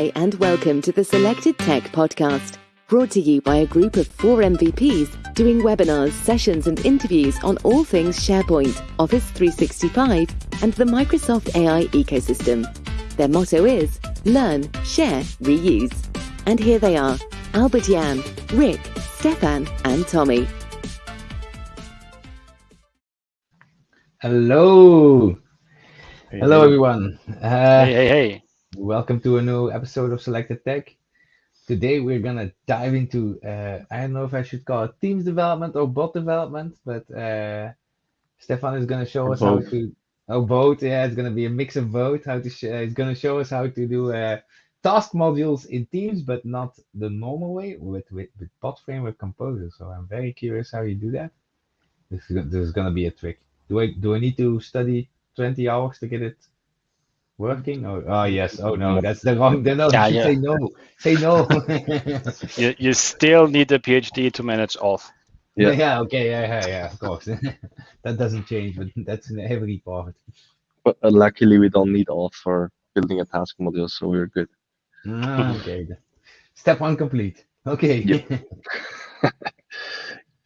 Hi, and welcome to the Selected Tech Podcast, brought to you by a group of four MVPs doing webinars, sessions, and interviews on all things SharePoint, Office 365, and the Microsoft AI ecosystem. Their motto is Learn, Share, Reuse. And here they are Albert Jan, Rick, Stefan, and Tommy. Hello. Hello, everyone. Uh, hey, hey, hey. Welcome to a new episode of Selected Tech. Today, we're going to dive into, uh, I don't know if I should call it Teams development or bot development, but uh, Stefan is going to show us both. how to, oh, both. Yeah, it's going to be a mix of both. How to, sh- it's going to show us how to do uh, task modules in Teams, but not the normal way with, with, with bot framework composer. So I'm very curious how you do that. This is, this is going to be a trick. Do I do I need to study 20 hours to get it working? Oh, oh yes. Oh no, that's the wrong. No, yeah, yeah. say no. Say no. you, you still need a PhD to manage auth. Yeah. yeah. Okay. Yeah. Yeah. Yeah. Of course. that doesn't change, but that's in every part. But uh, luckily, we don't need auth for building a task module, so we're good. Ah, okay. Step one complete. Okay.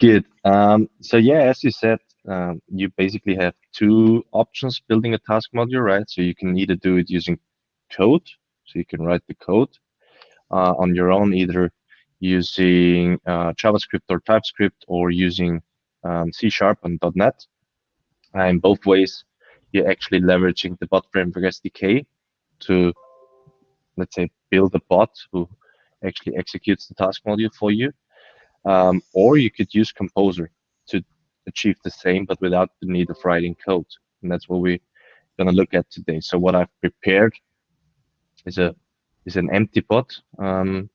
good. Um, so yeah, as you said, um, you basically have two options building a task module, right? So you can either do it using code, so you can write the code uh, on your own, either using uh, JavaScript or TypeScript or using um, C Sharp and .NET. And in both ways, you're actually leveraging the bot framework SDK to, let's say, build a bot who actually executes the task module for you. Um, or you could use Composer to achieve the same, but without the need of writing code. And that's what we're going to look at today. So what I've prepared is a is an empty bot. Um,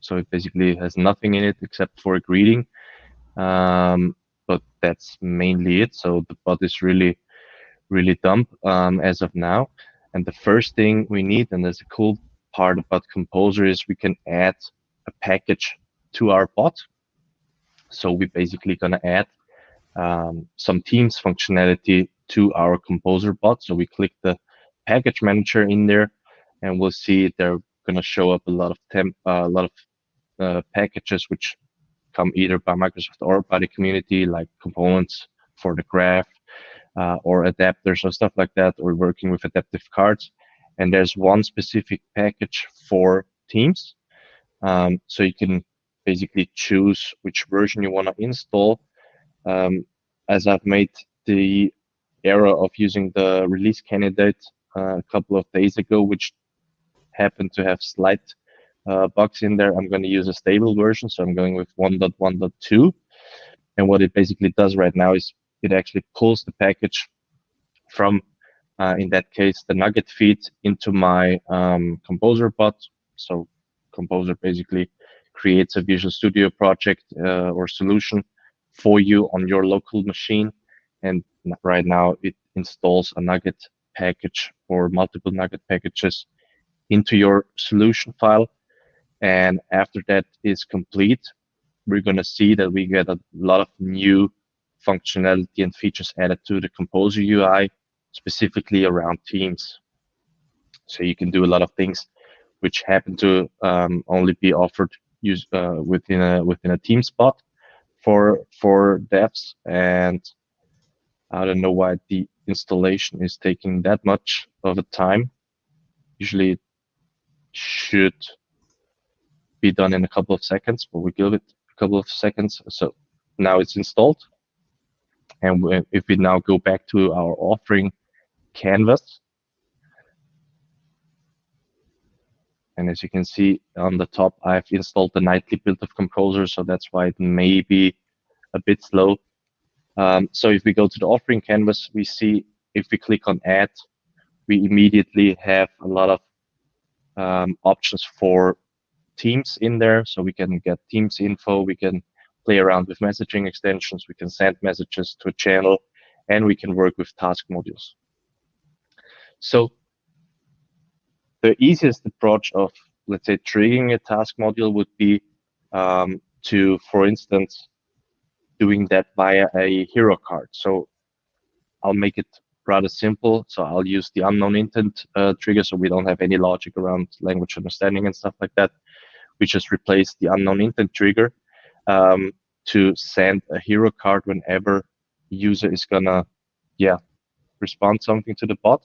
so it basically has nothing in it except for a greeting. Um, but that's mainly it. So the bot is really, really dumb um, as of now. And the first thing we need, and there's a cool part about Composer, is we can add a package to our bot. So we're basically going to add um, some Teams functionality to our Composer bot. So we click the package manager in there, and we'll see they're going to show up a lot of temp, uh, a lot of uh, packages which come either by Microsoft or by the community, like components for the graph uh, or adapters or stuff like that, or working with adaptive cards. And there's one specific package for Teams. Um, so you can basically choose which version you want to install um, as I've made the error of using the release candidate uh, a couple of days ago, which happened to have slight uh, bugs in there. I'm going to use a stable version, so I'm going with 1.1.2. And what it basically does right now is it actually pulls the package from, uh, in that case, the NuGet feed into my um, Composer bot. So Composer basically creates a Visual Studio project uh, or solution for you on your local machine. And right now it installs a NuGet package or multiple NuGet packages into your solution file. And after that is complete, we're going to see that we get a lot of new functionality and features added to the Composer UI, specifically around Teams. So you can do a lot of things which happen to um, only be offered use, uh, within a within a Teams bot for for devs and I don't know why the installation is taking that much of a time. Usually it should be done in a couple of seconds, but we give it a couple of seconds. So now it's installed. And if we now go back to our authoring canvas, And as you can see on the top, I've installed the nightly build of Composer, so that's why it may be a bit slow. Um, so if we go to the authoring canvas, we see if we click on add, we immediately have a lot of um, options for Teams in there. So we can get Teams info, we can play around with messaging extensions, we can send messages to a channel, and we can work with task modules. So the easiest approach of, let's say, triggering a task module would be um, to, for instance, doing that via a hero card. So I'll make it rather simple. So I'll use the unknown intent uh, trigger so we don't have any logic around language understanding and stuff like that. We just replace the unknown intent trigger um, to send a hero card whenever user is gonna, yeah, respond something to the bot.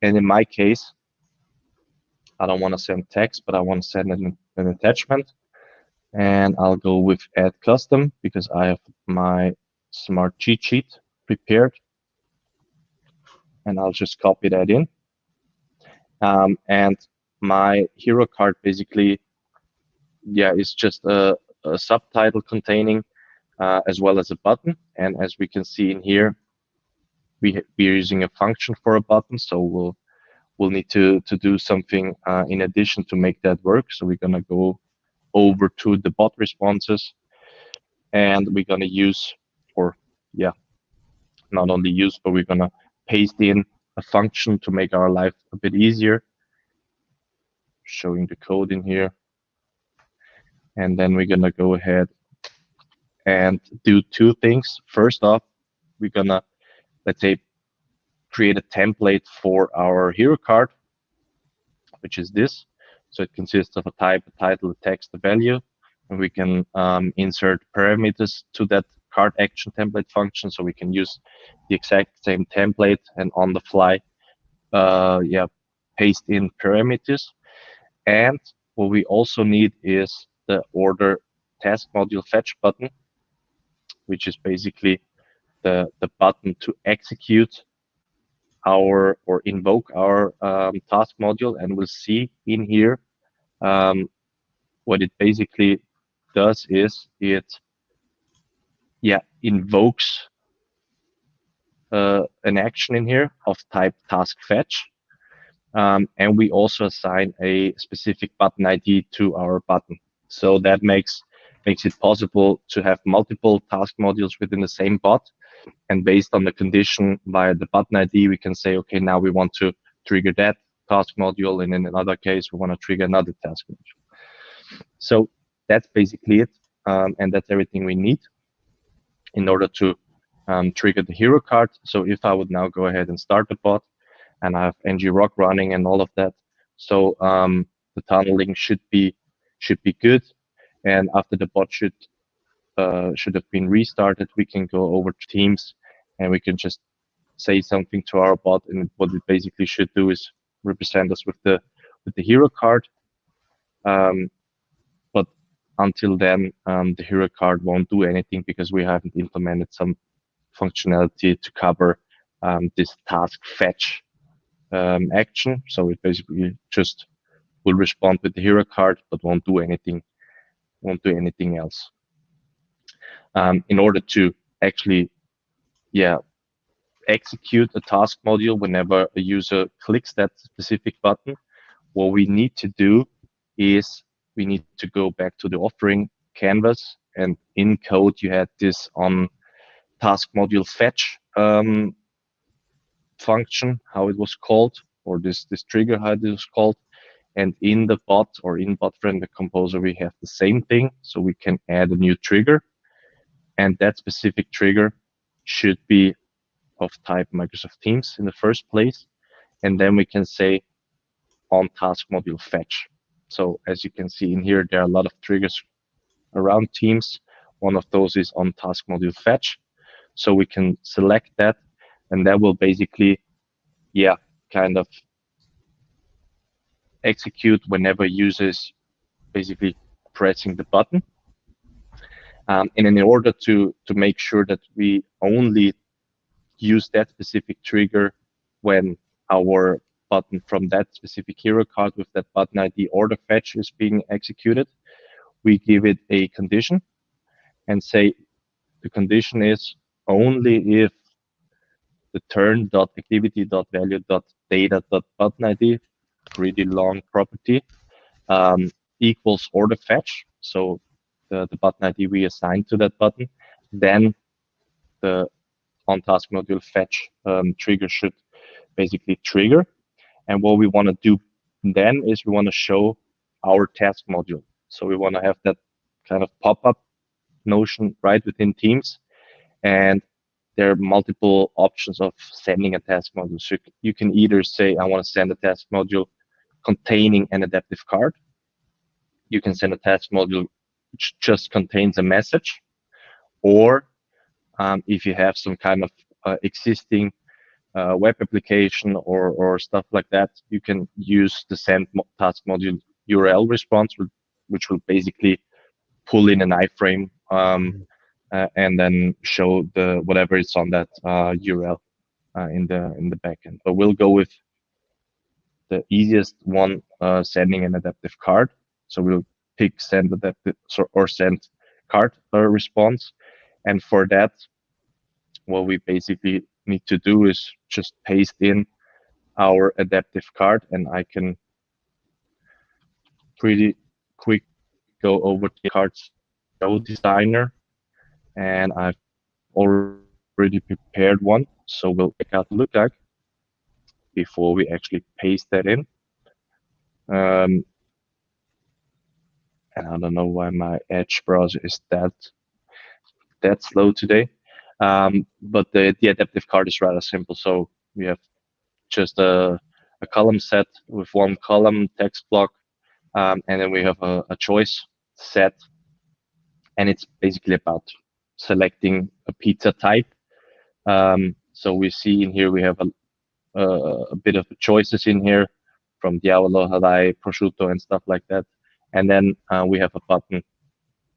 And in my case, I don't want to send text, but I want to send an, an attachment. And I'll go with add custom because I have my smart cheat sheet prepared and I'll just copy that in. Um, and my hero card basically, yeah, is just a, a subtitle containing uh, as well as a button. And as we can see in here, we we are using a function for a button, so we'll we'll need to to do something uh, in addition to make that work. So we're gonna go over to the bot responses, and we're gonna use, or yeah, not only use, but we're gonna paste in a function to make our life a bit easier. Showing the code in here. And then we're gonna go ahead and do two things. First off, we're gonna, let's say, create a template for our hero card, which is this. So it consists of a type, a title, a text, a value, and we can um, insert parameters to that card action template function so we can use the exact same template and on the fly uh, yeah paste in parameters and what we also need is the order task module fetch button which is basically the the button to execute our or invoke our um, task module and we'll see in here um, what it basically does is it yeah, invokes uh, an action in here of type task fetch. Um, and we also assign a specific button ID to our button. So that makes makes it possible to have multiple task modules within the same bot. And based on the condition via the button ID, we can say, okay, now we want to trigger that task module. And in another case, we want to trigger another task module. So that's basically it. Um, and that's everything we need in order to um, trigger the hero card. So if I would now go ahead and start the bot and I have ngrok running and all of that, so um, the tunneling should be should be good. And after the bot should uh, should have been restarted, we can go over to Teams and we can just say something to our bot. And what it basically should do is represent us with the with the hero card. Um, but until then, um, the hero card won't do anything because we haven't implemented some functionality to cover um, this task fetch um, action. So it basically just will respond with the hero card, but won't do anything, won't do anything else. Um, in order to actually, yeah, execute a task module whenever a user clicks that specific button, what we need to do is we need to go back to the authoring canvas and in code you had this on task module fetch um, function, how it was called, or this, this trigger, how it was called. And in the bot or in bot friendly composer, we have the same thing. So we can add a new trigger and that specific trigger should be of type Microsoft Teams in the first place. And then we can say on task module fetch. So as you can see in here, there are a lot of triggers around Teams. One of those is on task module fetch. So we can select that and that will basically, yeah, kind of execute whenever users basically pressing the button. Um, and in order to, to make sure that we only use that specific trigger when our button from that specific hero card with that button ID or the fetch is being executed, we give it a condition and say the condition is only if the turn.activity.value.data.button ID, pretty long property, um, equals order fetch, so the, the button ID we assigned to that button, then the on task module fetch um, trigger should basically trigger. And what we want to do then is we want to show our task module. So we want to have that kind of pop-up notion right within Teams. And there are multiple options of sending a task module. So you can either say, I want to send a task module containing an adaptive card. You can send a task module which just contains a message. Or um, if you have some kind of uh, existing uh, web application or, or stuff like that, you can use the send task module URL response, which will basically pull in an iframe um, uh, and then show the whatever is on that uh, URL uh, in the in the backend. But we'll go with the easiest one, uh, sending an adaptive card. So we'll pick send adaptive or send card response, and for that, what we basically need to do is just paste in our adaptive card and I can pretty quick go over the cards show designer and I've already prepared one. So we'll check out look like before we actually paste that in. Um, and I don't know why my Edge browser is that that slow today um, but the, the adaptive card is rather simple. So we have just a, a column set with one column text block, um, and then we have a, a, choice set, and it's basically about selecting a pizza type. Um, so we see in here we have a, a, a bit of choices in here from Diavolo, Hawaii, Prosciutto, and stuff like that. And then uh, we have a button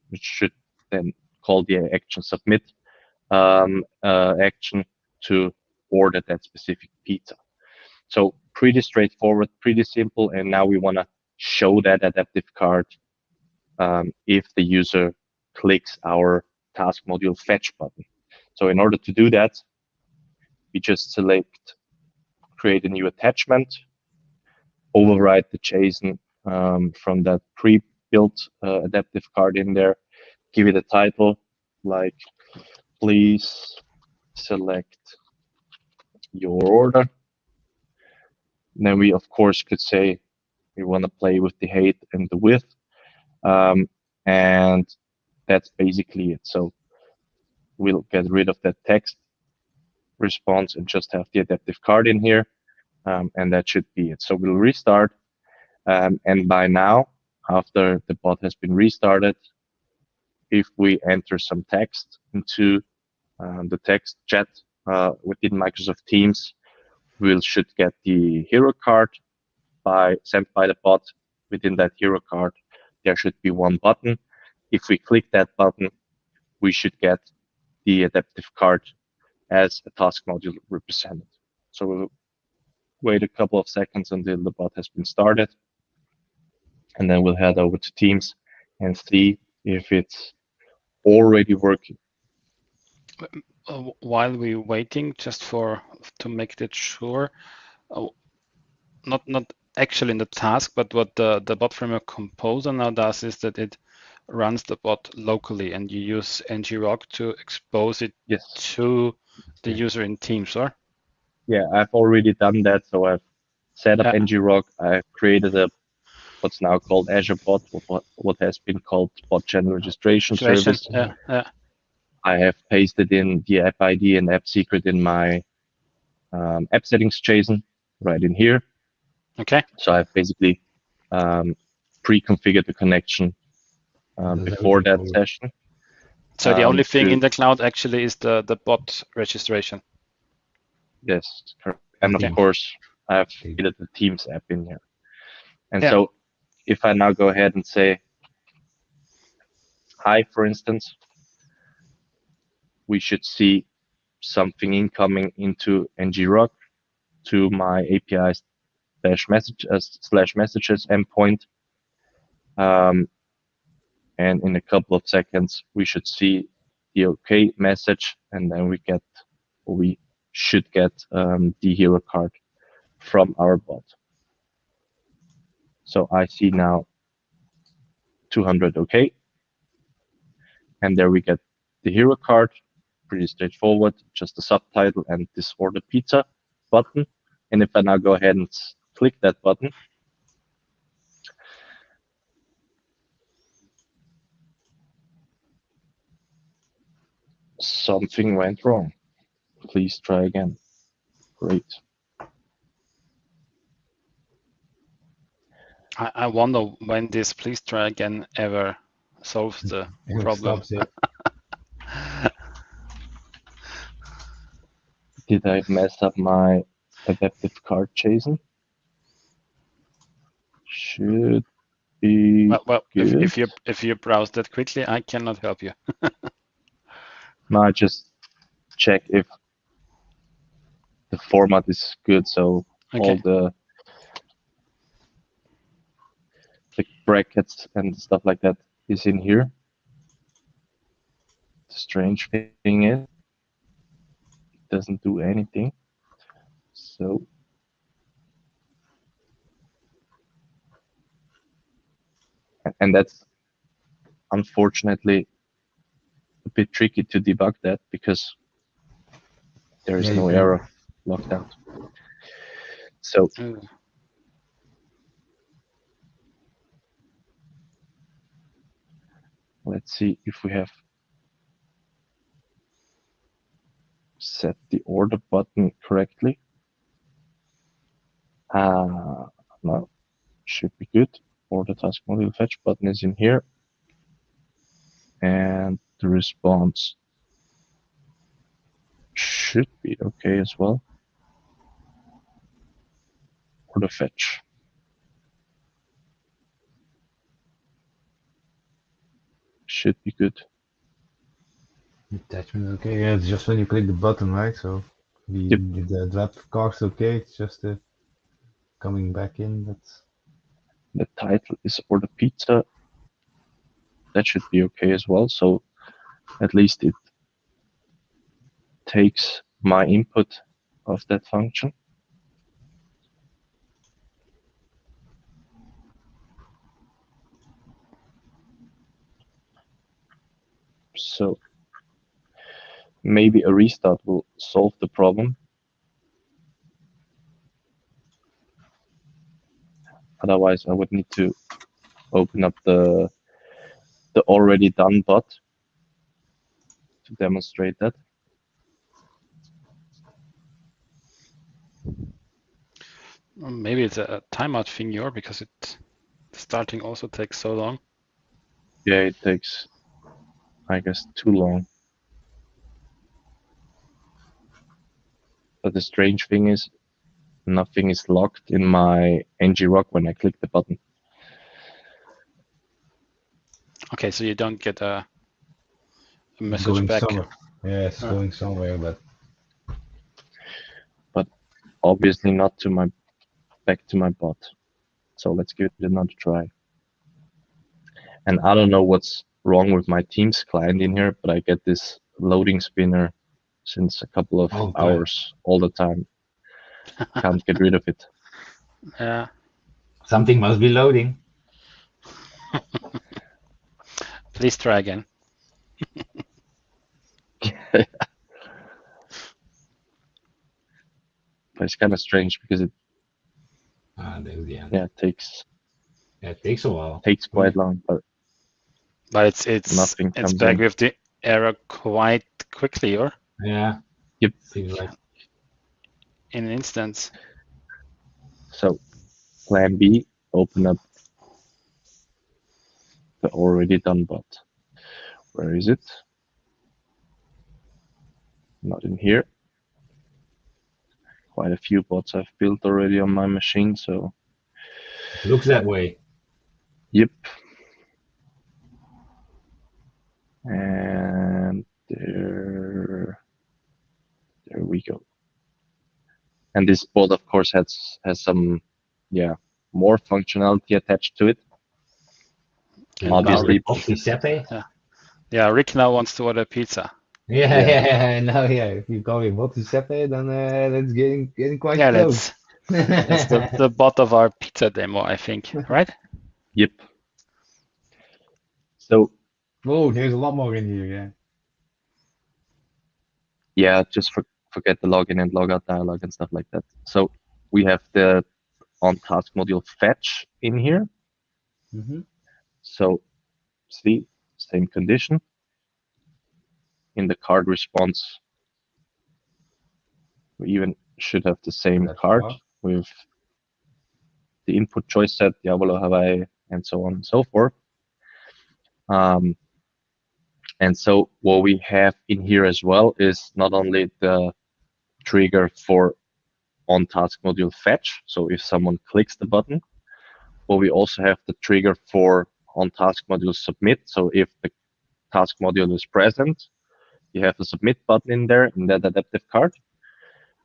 which should then call the action submit um, uh, action to order that specific pizza. So pretty straightforward, pretty simple. And now we want to show that adaptive card um, if the user clicks our task module fetch button. So in order to do that, we just select create a new attachment, override the JSON um, from that pre-built uh, adaptive card in there, give it a title like please select your order. then we, of course, could say we want to play with the height and the width. Um, and that's basically it. So we'll get rid of that text response and just have the adaptive card in here. Um, and that should be it. So we'll restart. Um, and by now, after the bot has been restarted, if we enter some text into uh, the text chat uh, within Microsoft Teams, we should get the hero card by sent by the bot. Within that hero card, there should be one button. If we click that button, we should get the adaptive card as a task module represented. So we'll wait a couple of seconds until the bot has been started. And then we'll head over to Teams and see if it's already working. Uh, while we're waiting, just for to make that sure, uh, not not actually in the task, but what the the bot framework composer now does is that it runs the bot locally, and you use ngrok to expose it yes. to the user in Teams, or? Yeah, I've already done that. So I've set up yeah. ngrok. I've created a what's now called Azure Bot, what, what has been called Bot Channel Registration Service. Yeah, yeah. I have pasted in the app ID and app secret in my um, app settings JSON right in here. Okay. So I've basically um, pre-configured the connection um, before that session. So the only um, thing to, in the cloud actually is the, the bot registration. Yes, correct. and of course I have created the Teams app in here. And yeah. so if I now go ahead and say hi, for instance, we should see something incoming into ngrok to my API slash message uh, slash messages endpoint. Um, and in a couple of seconds, we should see the OK message, and then we get, we should get um, the hero card from our bot. So I see now 200 OK. And there we get the hero card pretty straightforward, just a subtitle and this order pizza button. And if I now go ahead and click that button, something went wrong. please try again. Great. I, I wonder when this please try again ever solves the It problem. Did I mess up my adaptive card JSON? Should be Well, well if, good. if you if you browse that quickly, I cannot help you. No, I just check if the format is good. So all Okay. the the brackets and stuff like that is in here. The strange thing is, it doesn't do anything. So and that's unfortunately a bit tricky to debug that because there is Yeah, no error locked out. So hmm. Let's see if we have set the order button correctly. Uh, no, should be good. Order task module fetch button is in here. And the response should be okay as well. Order fetch. Should be good. Attachment okay. Yeah, it's just when you click the button, right? So the Yep. the draft card's okay. It's just uh, coming back in. That's the title is order pizza. That should be okay as well. So at least it takes my input of that function. So maybe a restart will solve the problem. Otherwise, I would need to open up the the already done bot to demonstrate that. Maybe it's a, timeout thing here because it starting also takes so long. Yeah, it takes, I guess, too long. But the strange thing is, nothing is locked in my ngrok when I click the button. Okay, so you don't get a, a message going back. somewhere. Yeah, it's going somewhere, but but Obviously not to my back to my bot. So let's give it another try. And I don't know what's wrong with my Teams client in here, but I get this loading spinner since a couple of All the time. hours all the time. Can't get rid of it. Yeah. something must be loading. Please try again. But it's kind of strange because it Ah, there's the end. yeah takes Yeah, it takes a while. takes quite long, but But it's it's Nothing it's back in. with the error quite quickly or Yeah. Yep. Seems like in an instance. so plan B, open up the already done bot. Where is it? Not in here. Quite a few bots I've built already on my machine, so looks that way. yep. And there, there we go. And this bot, of course, has has some, yeah, more functionality attached to it. And Obviously. now- Off Giuseppe. yeah, Rick now wants to order pizza. Yeah, Yeah. yeah, yeah. Now, yeah. If you call me bot Giuseppe, then uh, that's getting getting quite Yeah, close. that's that's the, the bot of our pizza demo, I think, right? Yep. So Oh, there's a lot more in here. Yeah. yeah, just for, forget the login and logout dialog and stuff like that. So we have the on task module fetch in here. Mm-hmm. So see, same condition. In the card response, We even should have the same That's card with the input choice set, Diablo Hawaii, and so on and so forth. Um, and so what we have in here as well is not only the trigger for on task module fetch. So if someone clicks the button, but we also have the trigger for on task module submit. So if the task module is present, you have the submit button in there in that adaptive card.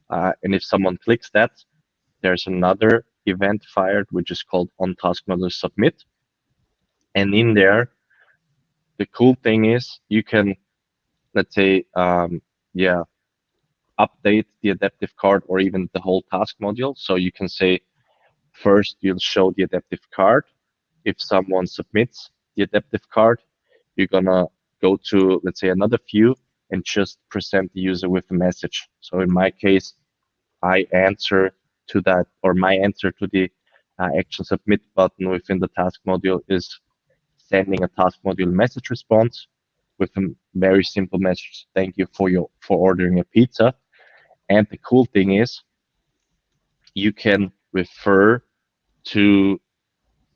Uh, and if someone clicks that, there's another event fired, which is called on task module submit. And in there, the cool thing is you can, let's say, um, yeah, update the adaptive card or even the whole task module. So you can say, first you'll show the adaptive card. If someone submits the adaptive card, you're gonna go to, let's say, another view and just present the user with a message. So in my case, I answer to that, or my answer to the uh, action submit button within the task module is sending a task module message response with a very simple message. Thank you for your for ordering a pizza. And the cool thing is, you can refer to,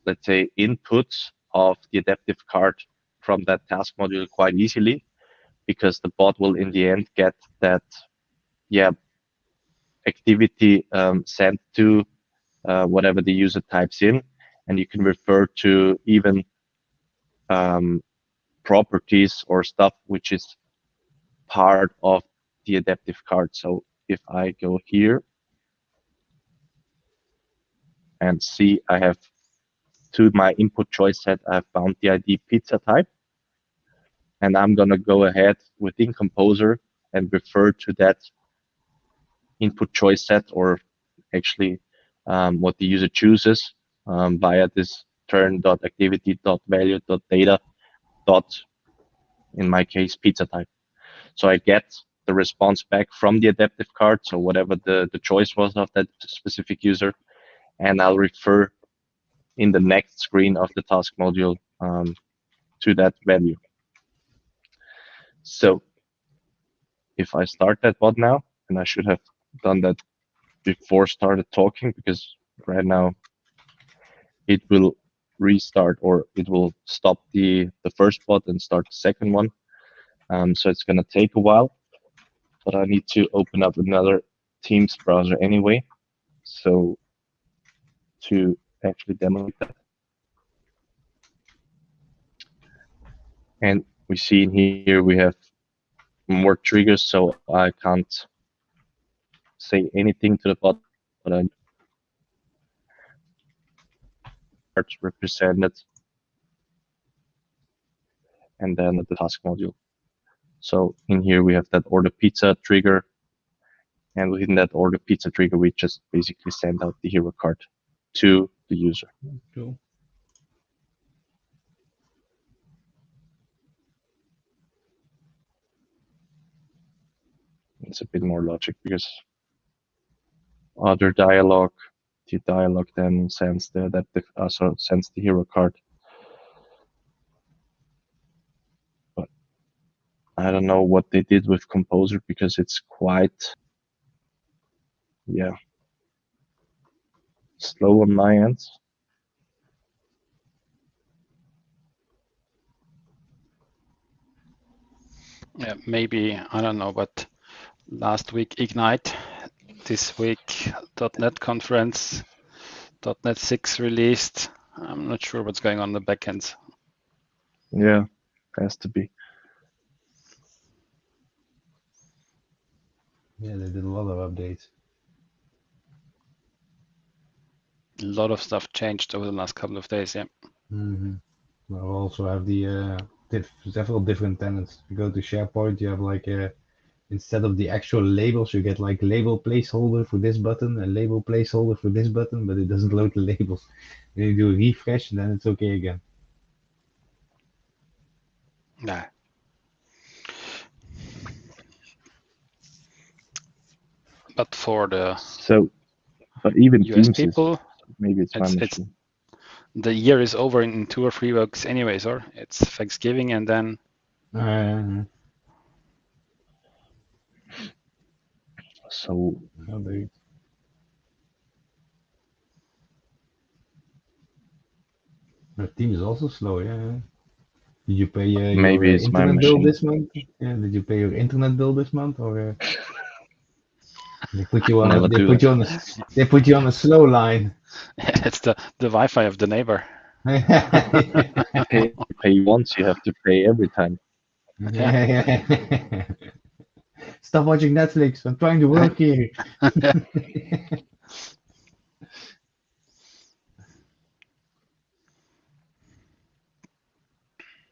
let's say, inputs of the adaptive card from that task module quite easily, because the bot will in the end get that, yeah, activity um, sent to uh, whatever the user types in, and you can refer to even um, properties or stuff which is part of the adaptive card. So if I go here and see I have to my input choice set, I have found the ID pizza type. And I'm gonna go ahead within Composer and refer to that input choice set or actually um, what the user chooses um, via this turn.activity.value.data in my case, pizza type. So I get the response back from the adaptive card, so whatever the, the choice was of that specific user, and I'll refer in the next screen of the task module um, to that value. So if I start that bot now, and I should have done that before started talking because right now it will restart or it will stop the the first bot and start the second one. Um, so it's going to take a while but I need to open up another Teams browser anyway so to actually demo that and we see in here we have more triggers so I can't say anything to the bot, but I represented and then the task module. So in here we have that order pizza trigger and within that order pizza trigger we just basically send out the hero card to the user. Cool. It's a bit more logic because other dialogue, the dialogue then sends the adaptive, uh, so sends the hero card. But I don't know what they did with Composer because it's quite, yeah, slow on my end. Yeah, maybe I don't know, but last week Ignite, this week .NET conference, .NET 6 released. I'm not sure what's going on in the backends. Yeah, has to be. Yeah, they did a lot of updates. A lot of stuff changed over the last couple of days. Yeah. Mm-hmm. We also have the uh, diff several different tenants. If you go to SharePoint, you have like a instead of the actual labels, you get like label placeholder for this button, and label placeholder for this button, but it doesn't load the labels. Then you do a refresh, and then it's okay again. Nah. But for the So, but even US Teams is, people, maybe it's my it's- it's- the year is over in two or three weeks anyways, or it's Thanksgiving and then Uh, So they- The team is also slow, yeah. Did you pay uh, your Maybe uh, it's my internet bill machine. this month? Yeah, did you pay your internet bill this month, or uh, they put you on? A, Never they do put that. you on a. They put you on a slow line. it's the the Wi-Fi of the neighbor. pay, pay once, you have to pay every time. Stop watching Netflix. I'm trying to work here.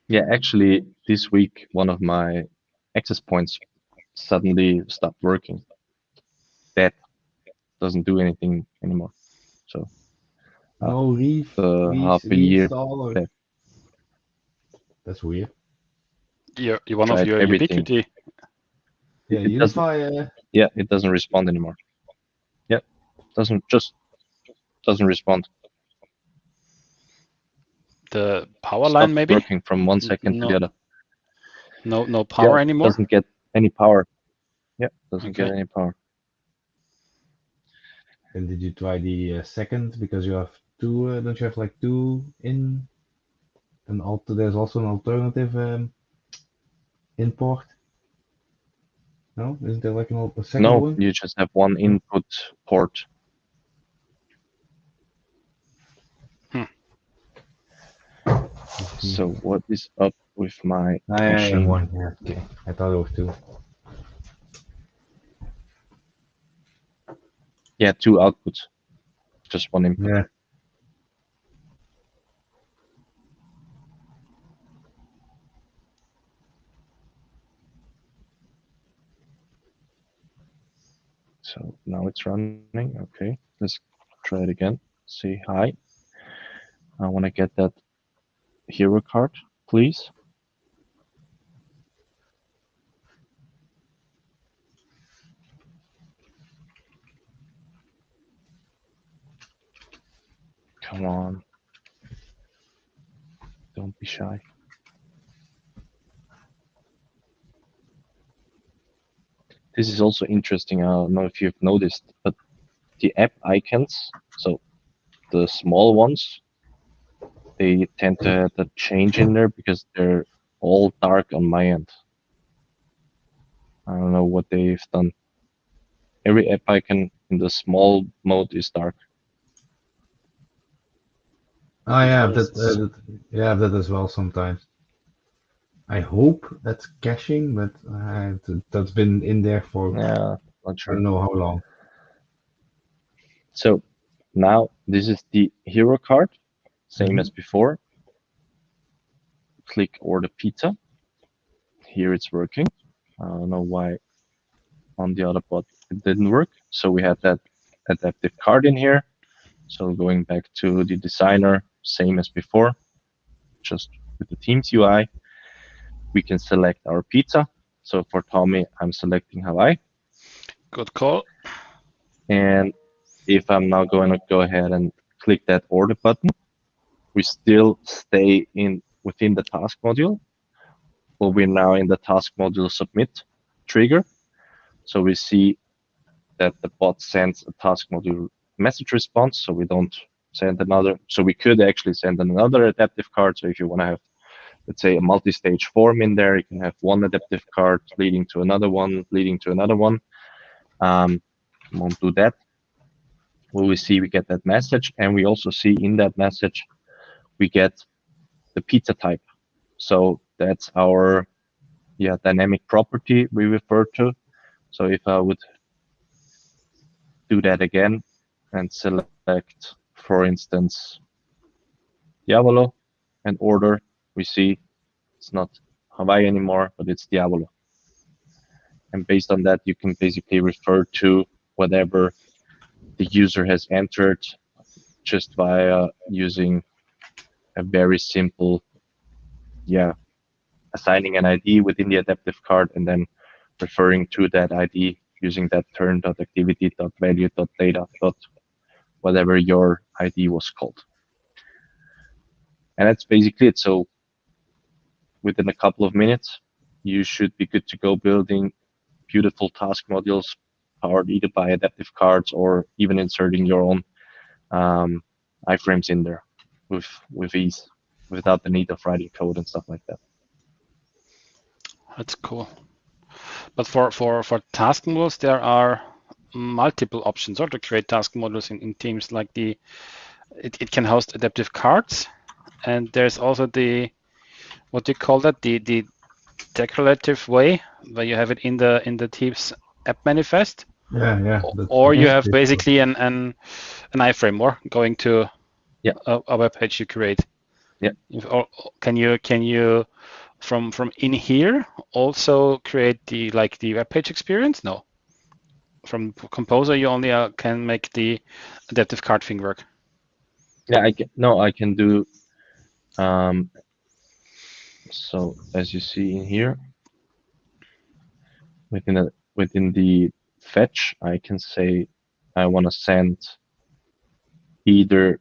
Yeah, actually, this week one of my access points suddenly stopped working. That doesn't do anything anymore. So no re, uh, re- half a year reinstall or- back. That's weird. You're, you're one of your everything. Ubiquiti. Yeah, It doesn't- UniFi. Uh, yeah, it doesn't respond anymore. Yeah, doesn't just doesn't respond. The power Stopped line maybe. working from one second to No the other. No no power Yeah, anymore. Doesn't get any power. Yeah, doesn't get any power. and did you try the uh, second? Because you have two. Uh, don't you have like two in? An alter. There's also an alternative um, import. No, isn't there like an al- a second No, one? you just have one input port. Hmm. So what is up with my yeah, yeah, machine? one. Yeah, okay. I thought it was two. Yeah, two outputs. Just one input. Yeah. So now it's running. Okay, let's try it again. Say hi. I want to get that hero card, please. Come on. Don't be shy. This is also interesting. I don't know if you've noticed, but the app icons, so the small ones, they tend to have a change in there because they're all dark on my end. I don't know what they've done. Every app icon in the small mode is dark. I have that, uh, that yeah that as well sometimes. I hope that's caching, but uh, that's been in there for Yeah, not I don't know how long. So now this is the hero card, same Mhm. as before. Click order pizza. Here it's working. I don't know why on the other bot it didn't work. So we had that adaptive card in here. So going back to the designer, same as before, just with the Teams UI, we can select our pizza. So for Tommy, I'm selecting Hawaii. Good call. And if I'm now going to go ahead and click that order button, we still stay in within the task module, but we're now in the task module submit trigger. So we see that the bot sends a task module message response, so we don't send another. So we could actually send another adaptive card. So if you want to have, let's say, a multi-stage form in there, you can have one adaptive card leading to another one, leading to another one. Um, won't do that. What we see we get that message and we also see in that message we get the pizza type. So that's our yeah dynamic property we refer to. So if i would do that again and select for instance diavolo and order we see it's not hawaii anymore but it's Diablo. and based on that you can basically refer to whatever the user has entered just via using a very simple, yeah, assigning an ID within the adaptive card and then referring to that ID using that turn.activity.value.data. whatever your ID was called. And that's basically it. So within a couple of minutes, you should be good to go building beautiful task modules powered either by adaptive cards or even inserting your own um, iframes in there with with ease without the need of writing code and stuff like that. That's cool. But for for for task modules, there are multiple options or to create task modules in, in teams like the it, it can host adaptive cards and there's also the what do you call that the the declarative way where you have it in the in the teams app manifest Yeah, yeah. Or you have basically an an, an iframe or going to Yeah. a, a web page you create Yeah. If- or can you can you from from in here also create the like the web page experience no from composer you only uh, can make the adaptive card thing work Yeah, I can, no, I can do. Um, so as you see in here, within a, within the fetch, I can say I want to send either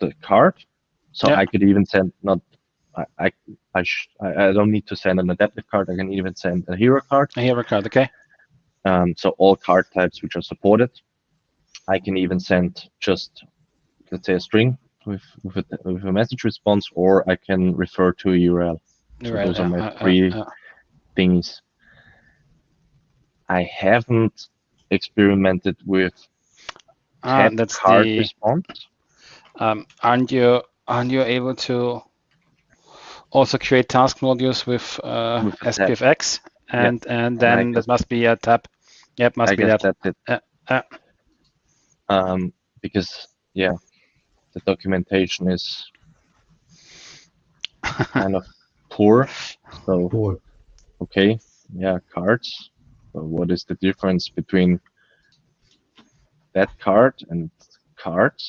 the card. So Yeah. I could even send not. I I I, sh I I don't need to send an adaptive card. I can even send a hero card. a hero card okay Um, so all card types which are supported. I can even send just, let's say, a string with with a, with a message response, or I can refer to a URL. So Right, those are uh, my uh, three uh, uh. things. I haven't experimented with Ah, that's card the response. um, aren't you aren't you able to also create task modules with, uh, With. SPFX and and then guess- that must be a tab. Yep, must I be that. that's it. Uh, uh. Um, because yeah, the documentation is kind of poor. So Poor. okay, yeah, cards. So what is the difference between that card and cards?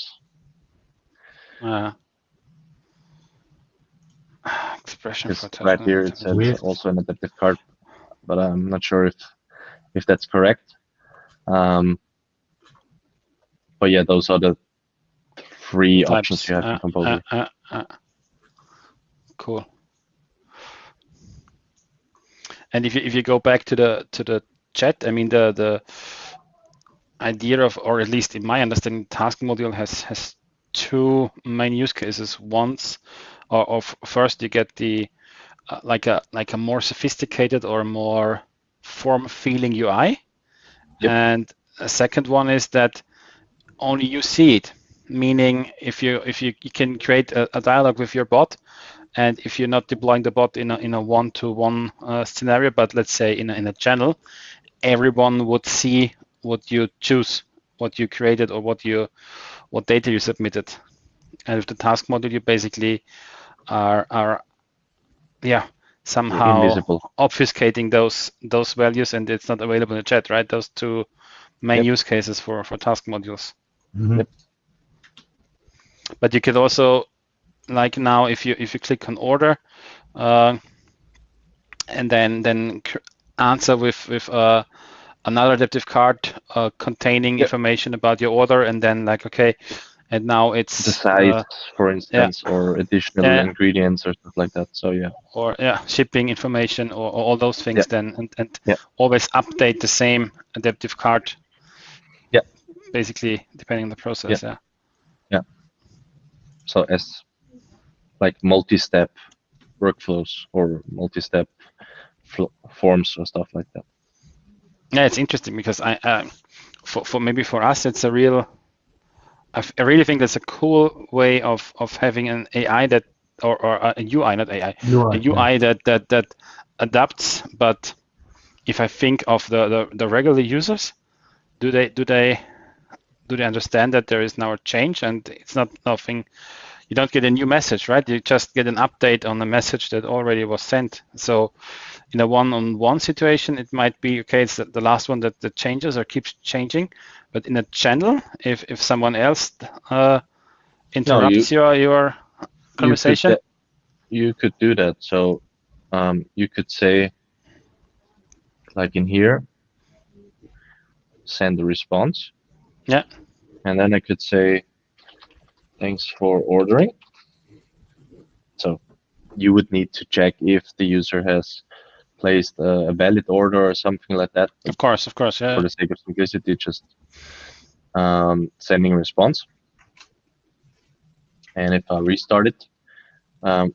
Uh, expression Because for task right here it says Weird. also an adaptive card, but I'm not sure if if that's correct. Um, but yeah, those are the three options Types. you have Uh, Composer. uh, uh, uh. Cool. And if you if you go back to the to the chat, I mean the the idea of, or at least in my understanding, task module has has two main use cases. Once, or of first you get the uh, like a like a more sophisticated or more form feeling UI, Yep. and a second one is that only you see it meaning if you if you, you can create a, a dialogue with your bot and if you're not deploying the bot in a, in a one-to-one uh, scenario but let's say in a, in a channel everyone would see what you choose what you created or what you what data you submitted and with the task module you basically are are yeah somehow Invisible. obfuscating those those values and it's not available in the chat right those two main Yep. use cases for for task modules Mhm. Yep. But you could also like now if you if you click on order uh, and then then answer with with uh, another adaptive card uh, containing Yep. information about your order and then like okay and now it's The size, uh, for instance, or additional Yeah. ingredients or stuff like that. So yeah, or yeah shipping information or, or all those things Yeah. then and, and Yeah. always update the same adaptive card Yeah. basically depending on the process yeah, so as like multi-step workflows or multi-step fl- forms or stuff like that. Yeah, it's interesting because I, uh, for, for maybe for us, it's a real. I really think that's a cool way of of having an AI that or, or a UI, not AI, You are, a UI that that that adapts. But if I think of the, the the regular users, do they do they do they understand that there is now a change and it's not nothing? You don't get a new message, right? You just get an update on a message that already was sent. So in a one-on-one situation, it might be okay. It's the, the last one that, that changes or keeps changing. But in a channel, if if someone else uh, interrupts your your conversation, You could, you could do that. So um, you could say, like in here, send a response. Yeah. And then I could say, thanks for ordering. So you would need to check if the user has placed a, a valid order or something like that. Of course, of course, yeah. For the sake of simplicity, just um, sending response. And if I restart it, um,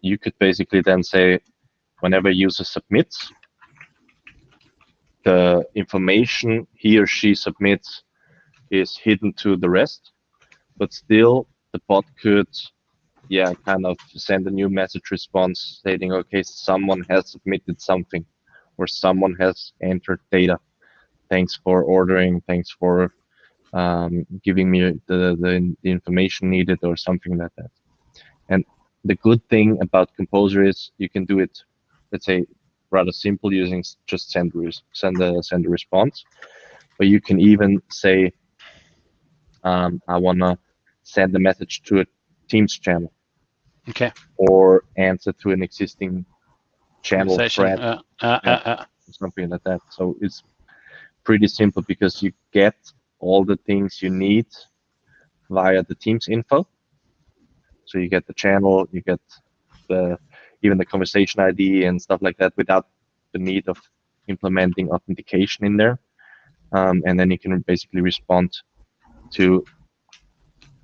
you could basically then say, whenever user submits, the information he or she submits is hidden to the rest, but still the bot could, yeah, kind of send a new message response stating, okay, someone has submitted something or someone has entered data. Thanks for ordering. Thanks for um, giving me the, the, the information needed or something like that. And the good thing about Composer is you can do it, let's say, rather simple using just send send a send a response, but you can even say, um, I wanna send a message to a Teams channel. Okay. Or answer to an existing channel thread, uh, uh, Yeah. uh, uh, something like that. So it's pretty simple because you get all the things you need via the Teams info. So you get the channel, you get the even the conversation ID and stuff like that without the need of implementing authentication in there. Um, and then you can basically respond to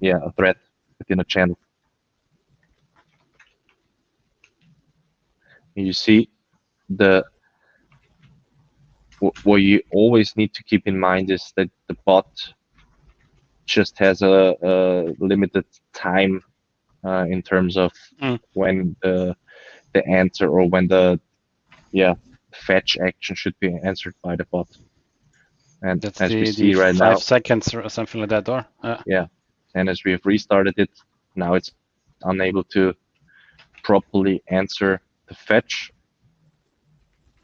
yeah a thread within a channel. You see the what you always need to keep in mind is that the bot just has a, a limited time uh, in terms of Mm. when the the answer or when the yeah fetch action should be answered by the bot. And that's as the, we see right five now, seconds or something like that, or uh, and as we have restarted it, now it's unable to properly answer the fetch.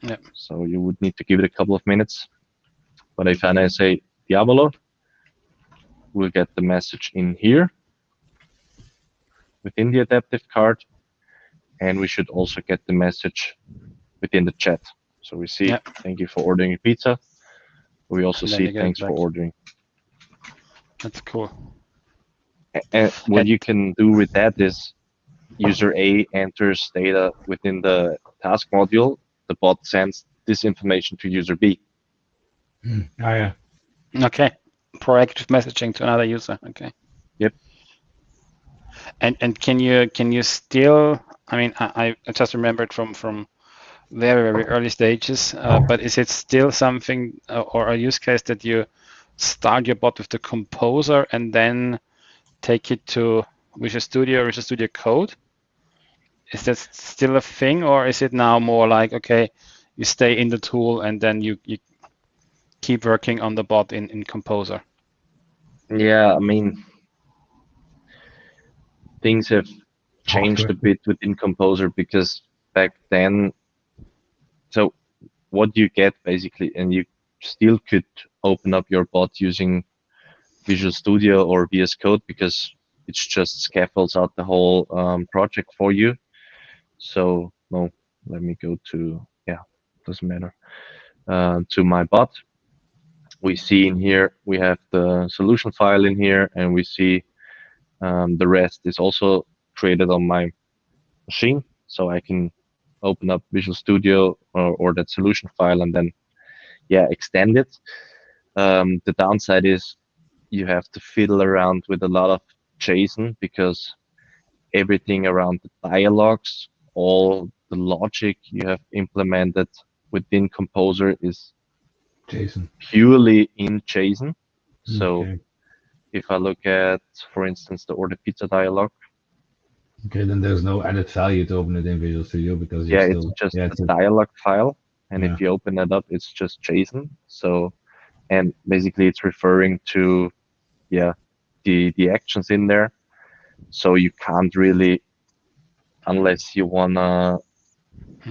Yeah. So you would need to give it a couple of minutes. But if I say Diavolo, we'll get the message in here within the adaptive card, and we should also get the message within the chat. So we see, Yep. thank you for ordering a pizza. We also see, you get thanks for ordering. that's cool. And what you can do with that is user A enters data within the task module, the bot sends this information to user B. Hmm. Oh yeah. Okay. Proactive messaging to another user. Okay. Yep. And and can you can you still? I mean, I, I just remembered from from very very early stages. Uh, but is it still something uh, or a use case that you start your bot with the composer and then take it to Visual Studio, or Visual Studio Code? Is that still a thing, or is it now more like okay, you stay in the tool and then you you keep working on the bot in in Composer? Yeah, I mean, things have changed a bit within Composer because back then, so what you get basically, and you still could open up your bot using Visual Studio or VS Code because it's just scaffolds out the whole um, project for you. So no, let me go to yeah, doesn't matter. Uh, to my bot, we see in here we have the solution file in here, and we see um, the rest is also created on my machine, so I can open up Visual Studio or, or that solution file and then yeah extend it. Um, the downside is you have to fiddle around with a lot of JSON because everything around the dialogues, all the logic you have implemented within Composer is JSON. purely in JSON. So Okay. if I look at, for instance, the order pizza dialog, Okay, then there's no added value to open it in Visual Studio because you're yeah, still, it's just yeah, a it's a- dialog file, and Yeah. if you open it up, it's just JSON. So, and basically, it's referring to, yeah, the the actions in there. So you can't really, unless you wanna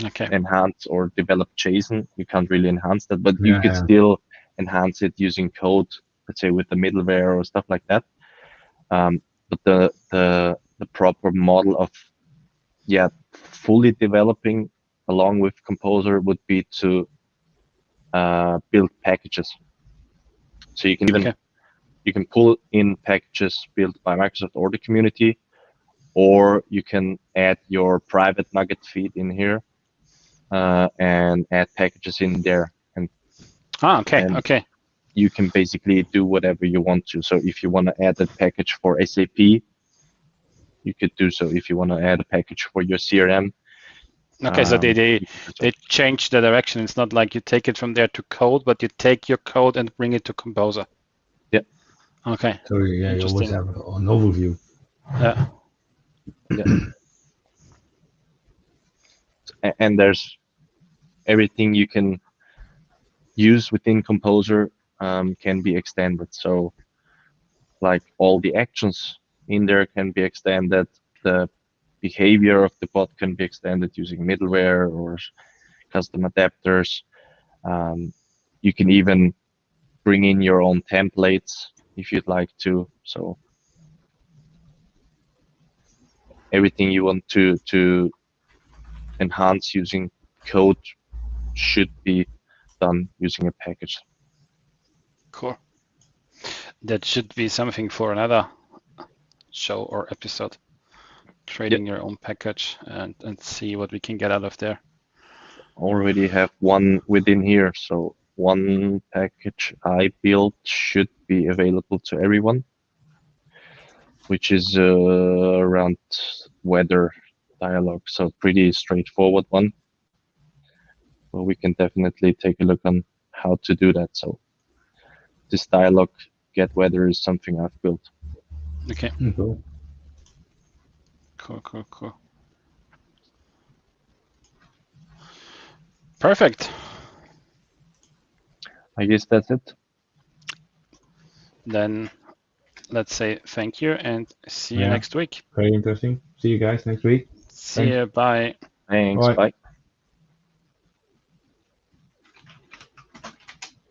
Okay. enhance or develop JSON, you can't really enhance that, but you Yeah, could yeah. still enhance it using code, let's say with the middleware or stuff like that. Um, but the the the proper model of yeah fully developing along with Composer would be to uh, build packages. So you can even Okay. you can pull in packages built by Microsoft or the community, or you can add your private NuGet feed in here. uh, and add packages in there. And Ah, okay, And- okay. you can basically do whatever you want to. So if you want to add a package for SAP, you could do so. If you want to add a package for your CRM, Okay, so they, um, they you can do so. they change the direction. It's not like you take it from there to code, but you take your code and bring it to Composer. Yeah. Okay. So yeah, you always Interesting. have an overview. Yeah. A- and there's everything you can use within Composer um, can be extended. So, like all the actions in there can be extended. The behavior of the bot can be extended using middleware or custom adapters. Um, you can even bring in your own templates if you'd like to. So everything you want to to enhance using code should be done using a package. Cool. That should be something for another show or episode. Creating your own package and, and see what we can get out of there. Already have one within here, so one package I built should be available to everyone, which is uh, around weather dialogue. So pretty straightforward one. Well, we can definitely take a look on how to do that. So this dialogue get weather is something I've built. Okay, Cool. cool, cool, cool. Perfect. I guess that's it. Then let's say thank you and see you next week. Very interesting. See you guys next week. See Thanks. you. Bye. Thanks. Bye. Bye.